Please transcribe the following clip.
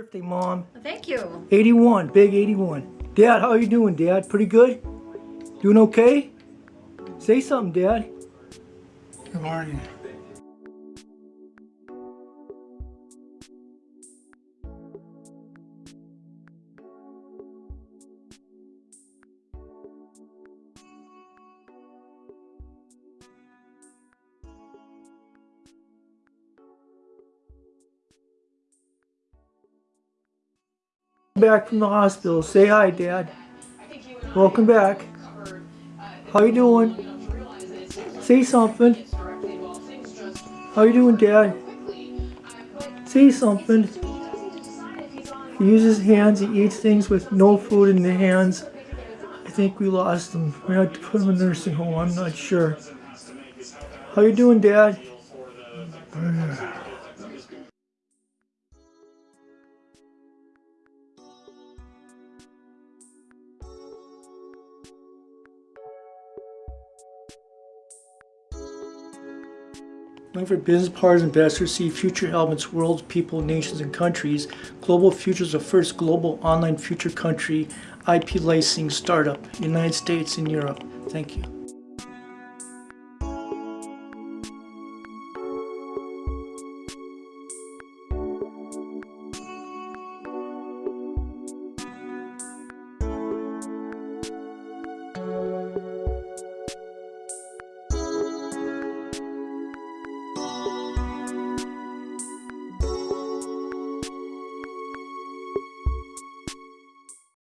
Birthday, Mom. Thank you. 81, big 81. Dad, how are you doing, Dad? Pretty good? Doing okay? Say something, Dad. Good morning. Back from the hospital. Say hi, Dad. Welcome back. How you doing? Say something. How you doing, Dad? Say something. He uses hands. He eats things with no food in the hands. I think we lost him. We had to put him in a nursing home. I'm not sure. How you doing, Dad? Looking for business partners and investors see future elements, worlds, people, nations, and countries. Global Futures, is the first global online future country IP licensing startup, United States and Europe. Thank you.